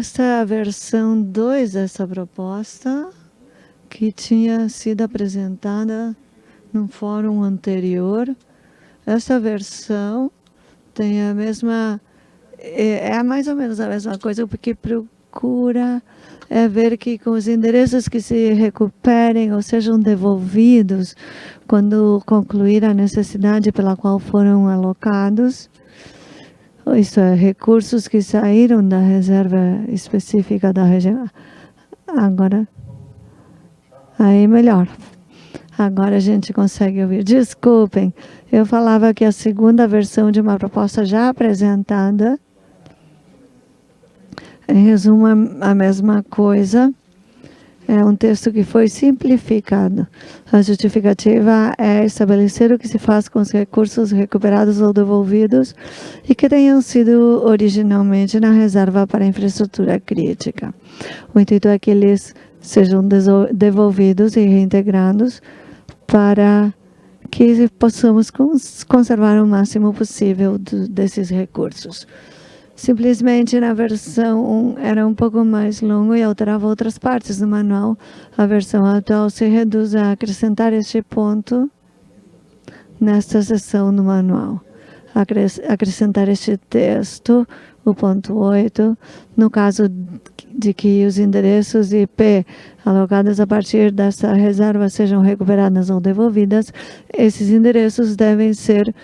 Esta é a versão 2 dessa proposta, que tinha sido apresentada num fórum anterior. Essa versão tem a mesma, é, é mais ou menos a mesma coisa, porque procura é ver que com os endereços que se recuperem ou sejam devolvidos quando concluir a necessidade pela qual foram alocados, isso é, recursos que saíram da reserva específica da região. Agora, aí melhor. Agora a gente consegue ouvir. Desculpem, eu falava que a segunda versão de uma proposta já apresentada, em resumo, a mesma coisa, é um texto que foi simplificado. A justificativa é estabelecer o que se faz com os recursos recuperados ou devolvidos e que tenham sido originalmente na reserva para infraestrutura crítica. O intuito é que eles sejam devolvidos e reintegrados para que possamos conservar o máximo possível desses recursos. Simplesmente na versão 1 era um pouco mais longo e alterava outras partes do manual. A versão atual se reduz a acrescentar este ponto nesta seção do manual. Acrescentar este texto, o ponto 8, no caso de que os endereços IP alocados a partir dessa reserva sejam recuperadas ou devolvidas, esses endereços devem ser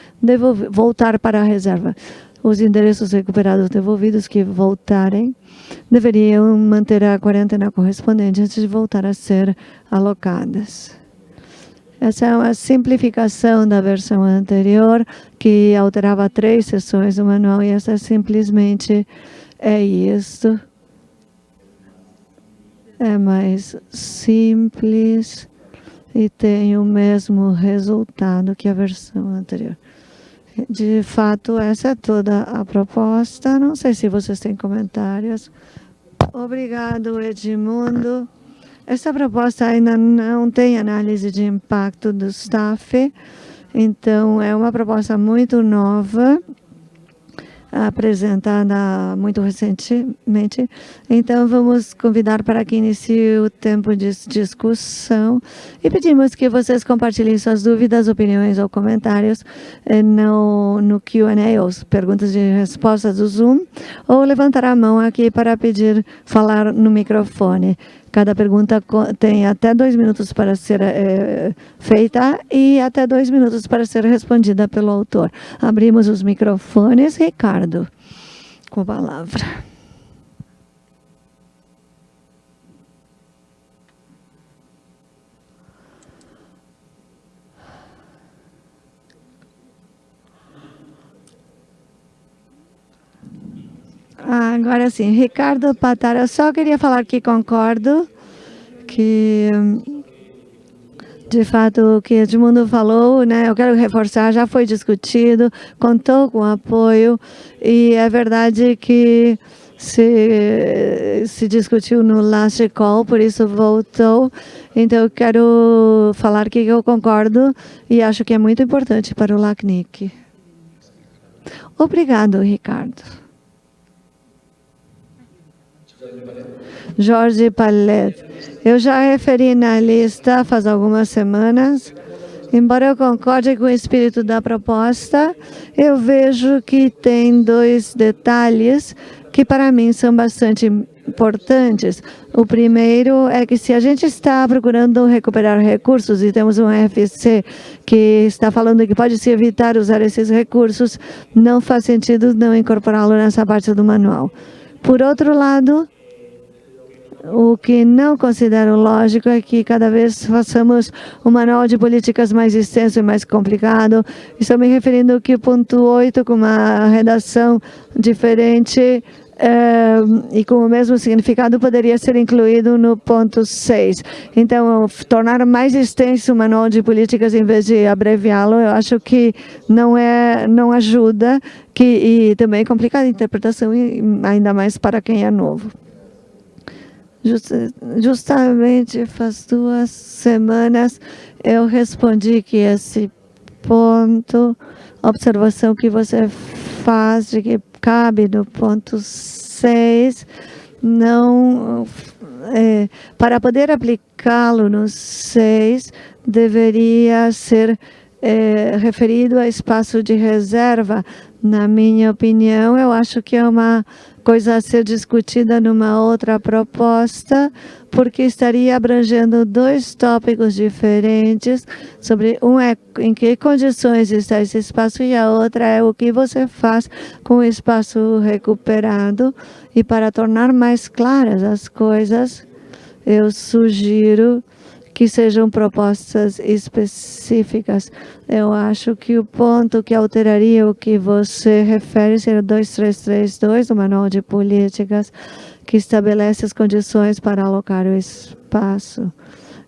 voltar para a reserva os endereços recuperados devolvidos que voltarem deveriam manter a quarentena correspondente antes de voltar a ser alocadas. Essa é uma simplificação da versão anterior, que alterava três seções do manual, e essa simplesmente é isso. É mais simples e tem o mesmo resultado que a versão anterior. De fato, essa é toda a proposta. Não sei se vocês têm comentários. Obrigado, Edmundo. Essa proposta ainda não tem análise de impacto do staff, então é uma proposta muito nova apresentada muito recentemente. Então, vamos convidar para que inicie o tempo de discussão e pedimos que vocês compartilhem suas dúvidas, opiniões ou comentários eh, no, no Q&A, ou perguntas e respostas do Zoom, ou levantar a mão aqui para pedir falar no microfone. Cada pergunta tem até dois minutos para ser é, feita e até dois minutos para ser respondida pelo autor. Abrimos os microfones. Ricardo, com a palavra. Agora sim, Ricardo Patara, eu só queria falar que concordo que de fato o que Edmundo falou, né, eu quero reforçar, já foi discutido, contou com apoio e é verdade que se, se discutiu no last call, por isso voltou. Então eu quero falar que eu concordo e acho que é muito importante para o LACNIC. Obrigado, Ricardo. Jorge Palet. Eu já referi na lista faz algumas semanas. Embora eu concorde com o espírito da proposta, eu vejo que tem dois detalhes que para mim são bastante importantes. O primeiro é que se a gente está procurando recuperar recursos e temos um FC que está falando que pode se evitar usar esses recursos, não faz sentido não incorporá-lo nessa parte do manual. Por outro lado, o que não considero lógico é que cada vez façamos um manual de políticas mais extenso e mais complicado. Estou me referindo que o ponto 8, com uma redação diferente, é, e com o mesmo significado poderia ser incluído no ponto 6. Então, tornar mais extenso o manual de políticas em vez de abreviá-lo, eu acho que não, é, não ajuda que, e também complica a interpretação, ainda mais para quem é novo. Justamente faz duas semanas eu respondi que esse ponto, observação que você faz de que cabe no ponto 6, não é, para poder aplicá-lo no 6, deveria ser é, referido a espaço de reserva. Na minha opinião, eu acho que é uma coisa a ser discutida numa outra proposta, porque estaria abrangendo dois tópicos diferentes, sobre um é em que condições está esse espaço e a outra é o que você faz com o espaço recuperado. E para tornar mais claras as coisas, eu sugiro que sejam propostas específicas. Eu acho que o ponto que alteraria o que você refere seria 2332 do Manual de Políticas, que estabelece as condições para alocar o espaço.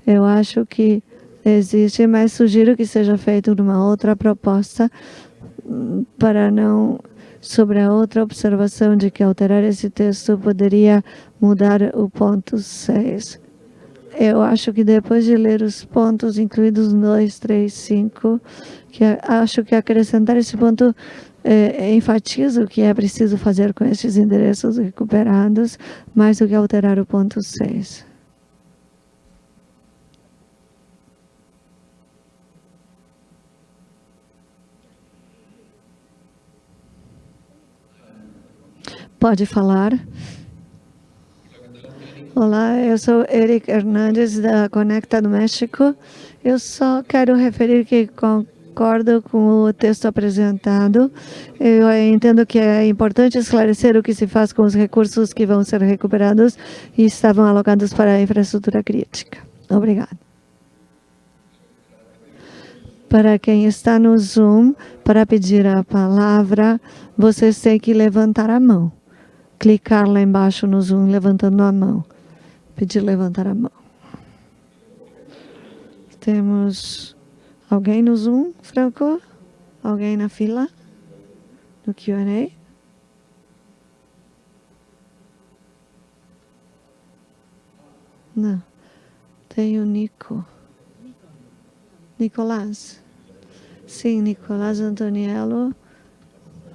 Eu acho que existe, mas sugiro que seja feito numa outra proposta para não sobre a outra observação de que alterar esse texto poderia mudar o ponto 6. Eu acho que depois de ler os pontos incluídos 2, 3, 5, que acho que acrescentar esse ponto é, enfatiza o que é preciso fazer com esses endereços recuperados, mais do que alterar o ponto 6. Pode falar. Olá, eu sou Eric Hernandes da Conecta do México. Eu só quero referir que concordo com o texto apresentado. Eu entendo que é importante esclarecer o que se faz com os recursos que vão ser recuperados e estavam alocados para a infraestrutura crítica. Obrigado. Para quem está no Zoom, para pedir a palavra, vocês têm que levantar a mão. Clicar lá embaixo no Zoom, levantando a mão pedir levantar a mão. Temos alguém no Zoom, Franco? Alguém na fila? No Q&A? Não. Tem o Nico. Nicolás. Sim, Nicolás Antoniello.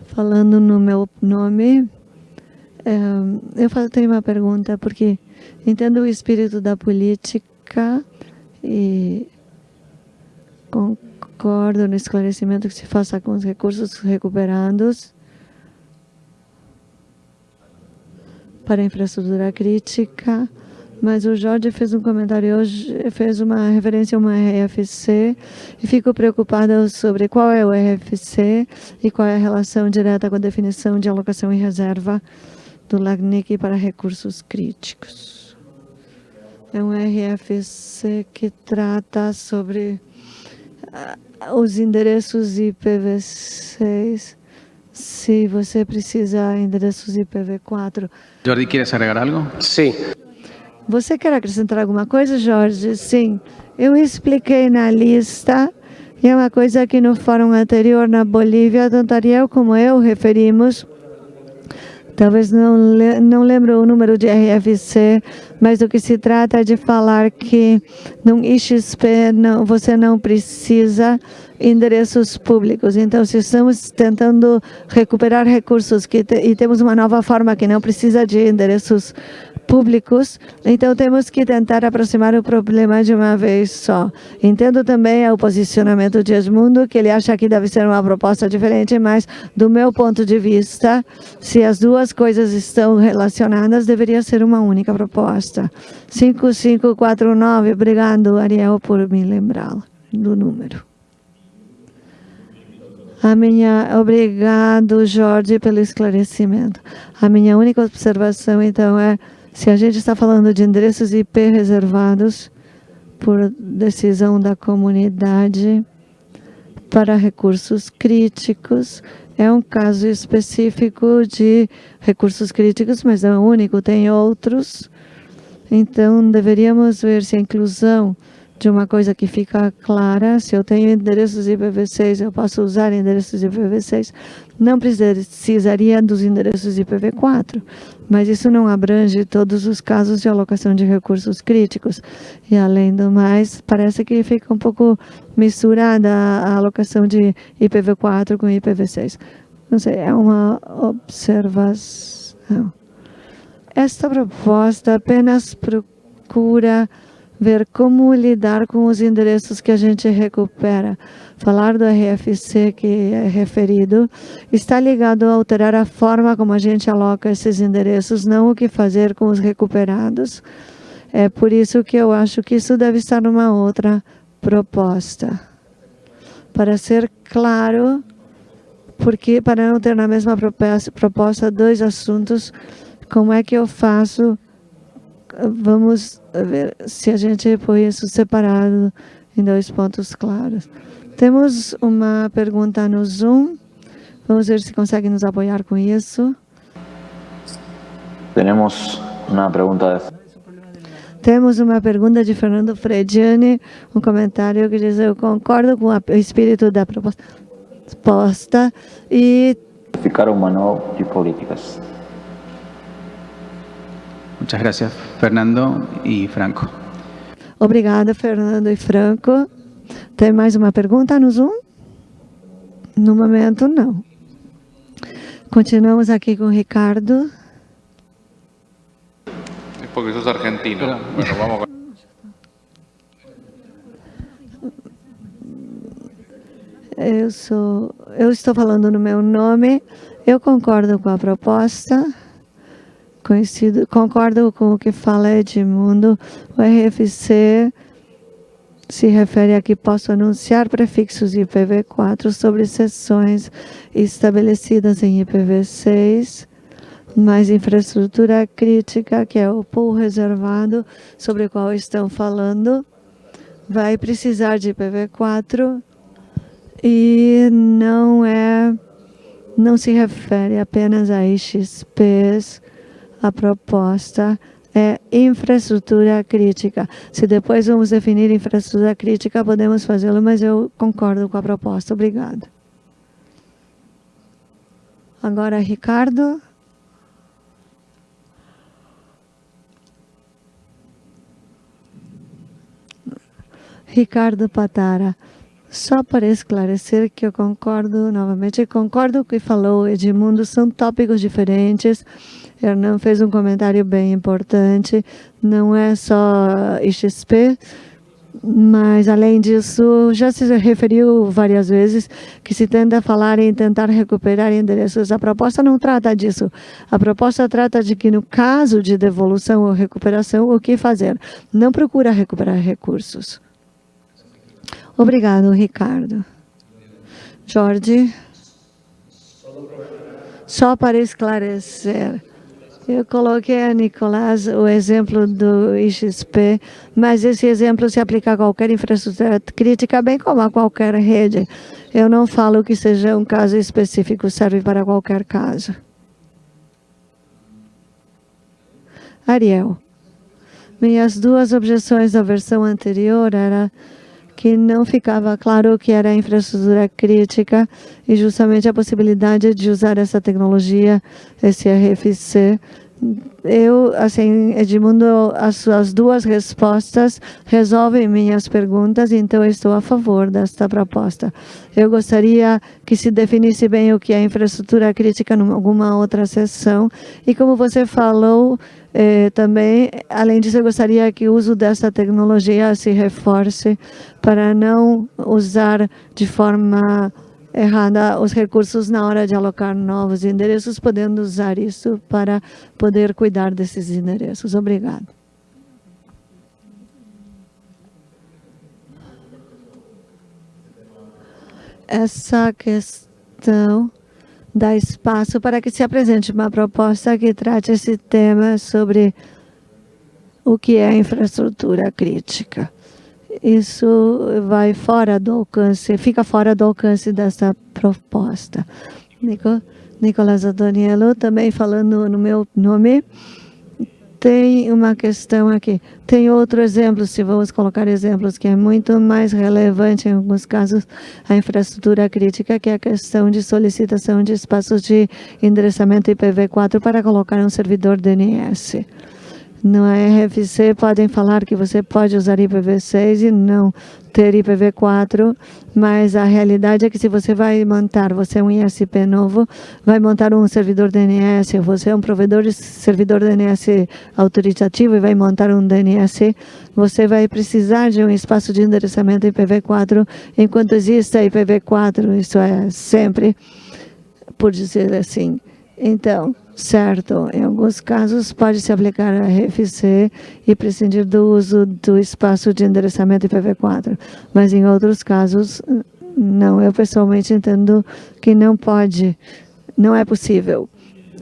Falando no meu nome. É, eu tenho uma pergunta, porque Entendo o espírito da política e concordo no esclarecimento que se faça com os recursos recuperados para a infraestrutura crítica, mas o Jorge fez um comentário hoje, fez uma referência a uma RFC e fico preocupada sobre qual é o RFC e qual é a relação direta com a definição de alocação e reserva do LACNIC para recursos críticos. É um RFC que trata sobre uh, os endereços IPv6. Se você precisa endereços IPv4. Jordi, queres agregar algo? Sim. Você quer acrescentar alguma coisa, Jorge? Sim. Eu expliquei na lista, e é uma coisa que no fórum anterior na Bolívia, tanto Ariel como eu referimos, Talvez não, não lembro o número de RFC, mas o que se trata é de falar que no IXP não, você não precisa endereços públicos. Então, se estamos tentando recuperar recursos que te, e temos uma nova forma que não precisa de endereços públicos, então temos que tentar aproximar o problema de uma vez só. Entendo também o posicionamento de Edmundo, que ele acha que deve ser uma proposta diferente, mas do meu ponto de vista, se as duas coisas estão relacionadas, deveria ser uma única proposta. 5549, obrigado, Ariel, por me lembrar do número. A minha, obrigado, Jorge, pelo esclarecimento. A minha única observação, então, é se a gente está falando de endereços IP reservados por decisão da comunidade para recursos críticos, é um caso específico de recursos críticos, mas é único, tem outros. Então, deveríamos ver se a inclusão de uma coisa que fica clara, se eu tenho endereços IPv6, eu posso usar endereços IPv6, não precisaria dos endereços IPv4, mas isso não abrange todos os casos de alocação de recursos críticos. E, além do mais, parece que fica um pouco misturada a alocação de IPv4 com IPv6. Não sei, é uma observação. Esta proposta apenas procura ver como lidar com os endereços que a gente recupera. Falar do RFC que é referido está ligado a alterar a forma como a gente aloca esses endereços, não o que fazer com os recuperados. É por isso que eu acho que isso deve estar numa outra proposta. Para ser claro, porque para não ter na mesma proposta dois assuntos, como é que eu faço vamos ver se a gente põe isso separado em dois pontos claros. Temos uma pergunta no Zoom. Vamos ver se consegue nos apoiar com isso. Temos uma pergunta. Temos uma pergunta de Fernando Frediani, um comentário que diz, eu concordo com o espírito da proposta e... Ficar o manual de políticas. Muchas gracias, Fernando e Franco. Obrigada, Fernando e Franco. Tem mais uma pergunta no Zoom? No momento, não. Continuamos aqui com o Ricardo. É porque sos argentino. Bueno, vamos Eu sou, eu estou falando no meu nome. Eu concordo com a proposta conhecido, concordo com o que fala Edmundo, o RFC se refere a que posso anunciar prefixos IPv4 sobre sessões estabelecidas em IPv6, mas infraestrutura crítica, que é o pool reservado sobre o qual estão falando, vai precisar de IPv4 e não é não se refere apenas a IXPs a proposta é infraestrutura crítica. Se depois vamos definir infraestrutura crítica, podemos fazê-lo, mas eu concordo com a proposta. Obrigada. Agora, Ricardo. Ricardo Patara. Só para esclarecer que eu concordo, novamente, concordo com o que falou Edmundo, são tópicos diferentes, Hernan fez um comentário bem importante, não é só IXP, mas, além disso, já se referiu várias vezes que se tenta falar em tentar recuperar endereços. A proposta não trata disso. A proposta trata de que, no caso de devolução ou recuperação, o que fazer? Não procura recuperar recursos. Obrigado, Ricardo. Jorge. Só para esclarecer. Eu coloquei a Nicolás o exemplo do IXP, mas esse exemplo se aplica a qualquer infraestrutura crítica, bem como a qualquer rede. Eu não falo que seja um caso específico, serve para qualquer caso. Ariel. Minhas duas objeções da versão anterior era que não ficava claro o que era infraestrutura crítica e justamente a possibilidade de usar essa tecnologia, esse RFC. Eu, assim, Edmundo, as suas duas respostas resolvem minhas perguntas, então estou a favor desta proposta. Eu gostaria que se definisse bem o que é infraestrutura crítica em alguma outra sessão e como você falou, eh, também, além disso, eu gostaria que o uso dessa tecnologia se reforce para não usar de forma errada os recursos na hora de alocar novos endereços, podendo usar isso para poder cuidar desses endereços. Obrigado. Essa questão dá espaço para que se apresente uma proposta que trate esse tema sobre o que é infraestrutura crítica. Isso vai fora do alcance, fica fora do alcance dessa proposta. Nico, Nicolás Adoniello, também falando no meu nome, tem uma questão aqui. Tem outro exemplo, se vamos colocar exemplos, que é muito mais relevante em alguns casos, a infraestrutura crítica, que é a questão de solicitação de espaços de endereçamento IPv4 para colocar um servidor DNS. No RFC podem falar que você pode usar IPv6 e não ter IPv4, mas a realidade é que se você vai montar, você é um ISP novo, vai montar um servidor DNS, você é um provedor de servidor DNS autoritativo e vai montar um DNS, você vai precisar de um espaço de endereçamento IPv4 enquanto exista IPv4, isso é sempre, por dizer assim. Então, certo, em alguns casos pode se aplicar a RFC e prescindir do uso do espaço de endereçamento IPv4, mas em outros casos, não. Eu pessoalmente entendo que não pode, não é possível.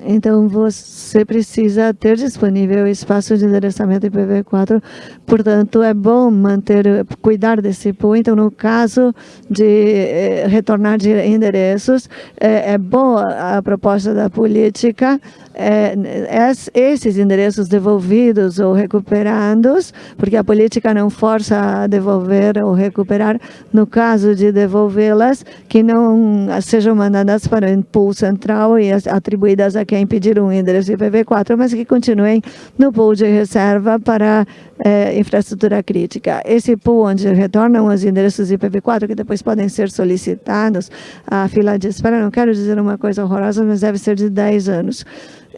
Então, você precisa ter disponível espaço de endereçamento IPv4. Portanto, é bom manter, cuidar desse pool. Então, no caso de eh, retornar de endereços, é, é boa a proposta da política é, esses endereços devolvidos ou recuperados, porque a política não força a devolver ou recuperar, no caso de devolvê-las, que não sejam mandadas para o pool central e atribuídas a quem pedir um endereço IPv4, mas que continuem no pool de reserva para é, infraestrutura crítica. Esse pool onde retornam os endereços IPv4, que depois podem ser solicitados, a fila de espera, não quero dizer uma coisa horrorosa, mas deve ser de 10 anos.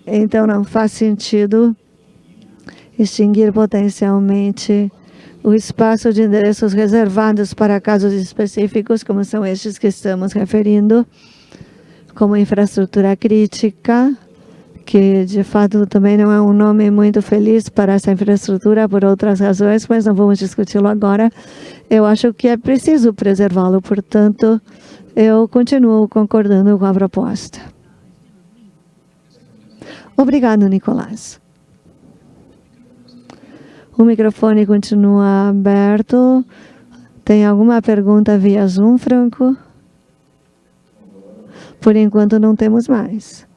Então, não faz sentido extinguir potencialmente o espaço de endereços reservados para casos específicos, como são estes que estamos referindo, como infraestrutura crítica, que de fato também não é um nome muito feliz para essa infraestrutura por outras razões, mas não vamos discuti-lo agora. Eu acho que é preciso preservá-lo, portanto, eu continuo concordando com a proposta. Obrigado, Nicolás. O microfone continua aberto. Tem alguma pergunta via Zoom, Franco? Por enquanto não temos mais.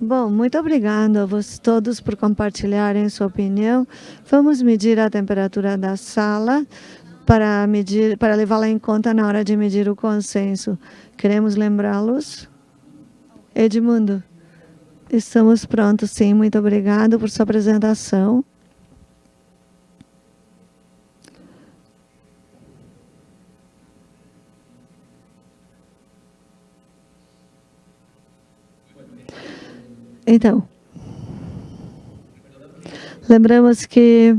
Bom, muito obrigado a vocês todos por compartilharem sua opinião. Vamos medir a temperatura da sala para, medir, para levá-la em conta na hora de medir o consenso. Queremos lembrá-los. Edmundo, estamos prontos, sim. Muito obrigado por sua apresentação. Então, lembramos que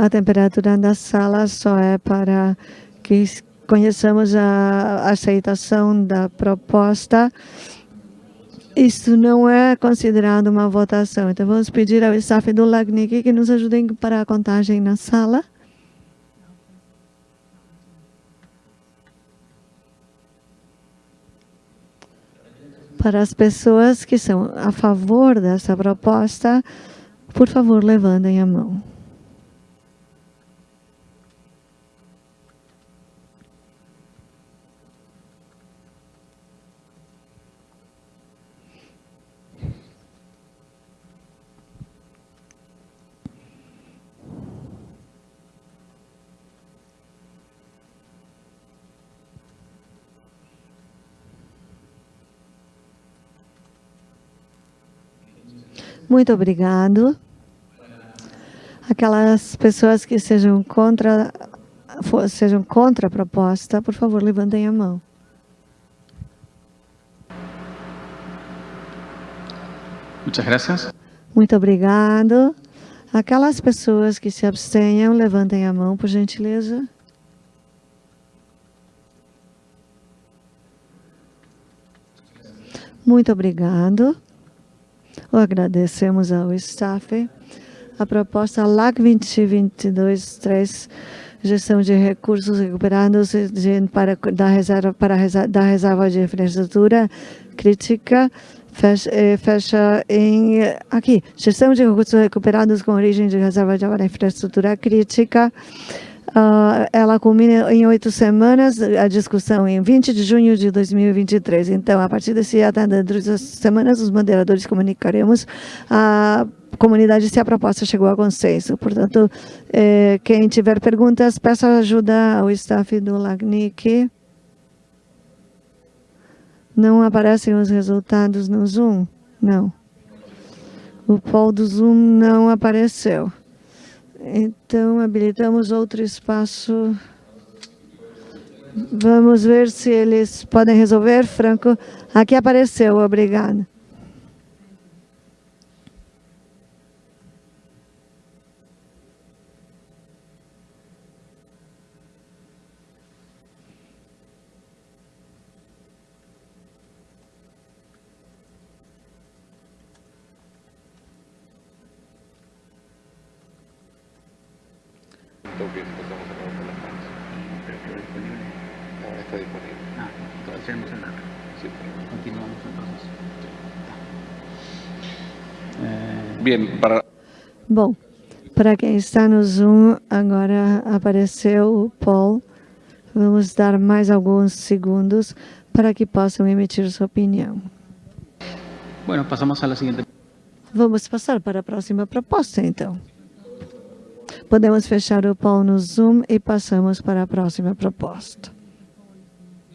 a temperatura da sala só é para que conheçamos a aceitação da proposta. Isso não é considerado uma votação. Então, vamos pedir ao staff do LACNIC que nos ajudem para a contagem na sala. Para as pessoas que são a favor dessa proposta, por favor, levantem a mão. Muito obrigado. Aquelas pessoas que sejam contra, sejam contra a proposta, por favor, levantem a mão. Muchas gracias. Muito obrigado. Aquelas pessoas que se abstenham, levantem a mão, por gentileza. Muito obrigado. Agradecemos ao staff. A proposta LAC 2022-3, gestão de recursos recuperados de, para, da, reserva, para da reserva de infraestrutura crítica, fecha, eh, fecha em... Aqui, gestão de recursos recuperados com origem de reserva de infraestrutura crítica, Uh, ela culmina em oito semanas, a discussão em 20 de junho de 2023. Então, a partir desse dentro das semanas, os moderadores comunicaremos a comunidade se a proposta chegou a consenso. Portanto, eh, quem tiver perguntas, peça ajuda ao staff do LACNIC. Não aparecem os resultados no Zoom? Não. O poll do Zoom não apareceu. Então, habilitamos outro espaço. Vamos ver se eles podem resolver, Franco. Aqui apareceu, obrigada. Tengo que empezamos a trabajar las manos. Ah, está disponible. Ah, entonces tenemos el dato. Sí. Continuamos entonces. Eh, Bien, para, Bom, para quem está no Zoom, agora apareceu o poll. Vamos dar mais alguns segundos para que possam emitir sua opinião. bueno, pasamos a la siguiente. Vamos passar para a próxima proposta, então. Podemos fechar o poll no Zoom e passamos para a próxima proposta.